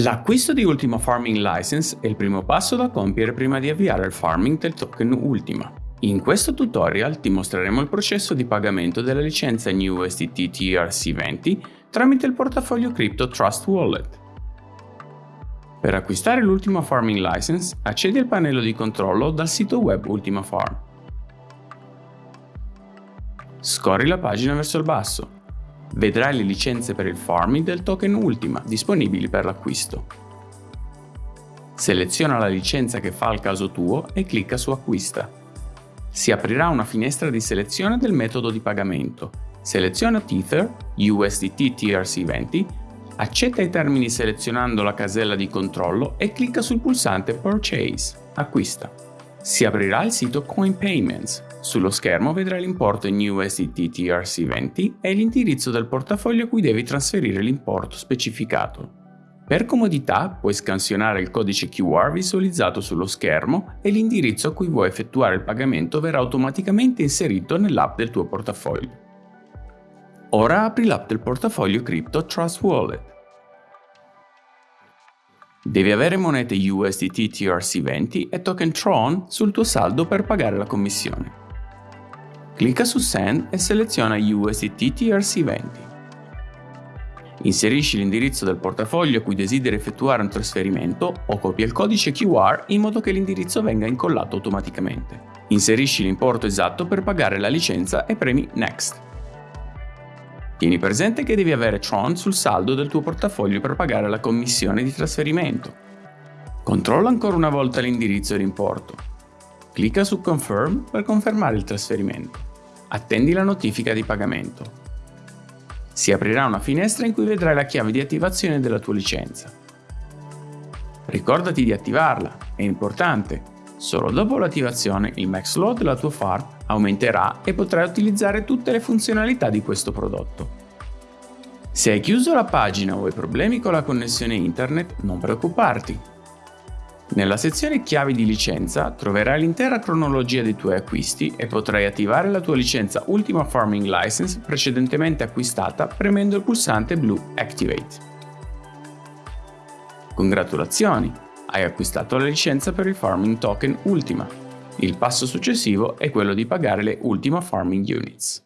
L'acquisto di Ultima Farming License è il primo passo da compiere prima di avviare il farming del token Ultima. In questo tutorial ti mostreremo il processo di pagamento della licenza NewUSDT TRC20 tramite il portafoglio cripto Trust Wallet. Per acquistare l'Ultima Farming License accedi al pannello di controllo dal sito web Ultima Farm. Scorri la pagina verso il basso vedrai le licenze per il farming del token Ultima disponibili per l'acquisto. Seleziona la licenza che fa al caso tuo e clicca su Acquista. Si aprirà una finestra di selezione del metodo di pagamento. Seleziona Tether, USDT TRC20, accetta i termini selezionando la casella di controllo e clicca sul pulsante Purchase, acquista. Si aprirà il sito Coin Payments, sullo schermo vedrai l'importo in USDT TRC20 e l'indirizzo del portafoglio a cui devi trasferire l'importo specificato. Per comodità puoi scansionare il codice QR visualizzato sullo schermo e l'indirizzo a cui vuoi effettuare il pagamento verrà automaticamente inserito nell'app del tuo portafoglio. Ora apri l'app del portafoglio cripto Trust Wallet. Devi avere monete USDT TRC20 e token Tron sul tuo saldo per pagare la commissione. Clicca su Send e seleziona USDT TRC20. Inserisci l'indirizzo del portafoglio a cui desideri effettuare un trasferimento o copia il codice QR in modo che l'indirizzo venga incollato automaticamente. Inserisci l'importo esatto per pagare la licenza e premi Next. Tieni presente che devi avere Tron sul saldo del tuo portafoglio per pagare la commissione di trasferimento. Controlla ancora una volta l'indirizzo e l'importo. Clicca su Confirm per confermare il trasferimento. Attendi la notifica di pagamento. Si aprirà una finestra in cui vedrai la chiave di attivazione della tua licenza. Ricordati di attivarla, è importante. Solo dopo l'attivazione il max load della tua farm aumenterà e potrai utilizzare tutte le funzionalità di questo prodotto. Se hai chiuso la pagina o hai problemi con la connessione internet, non preoccuparti, nella sezione chiavi di licenza troverai l'intera cronologia dei tuoi acquisti e potrai attivare la tua licenza Ultima Farming License precedentemente acquistata premendo il pulsante blu Activate. Congratulazioni! Hai acquistato la licenza per il Farming Token Ultima. Il passo successivo è quello di pagare le Ultima Farming Units.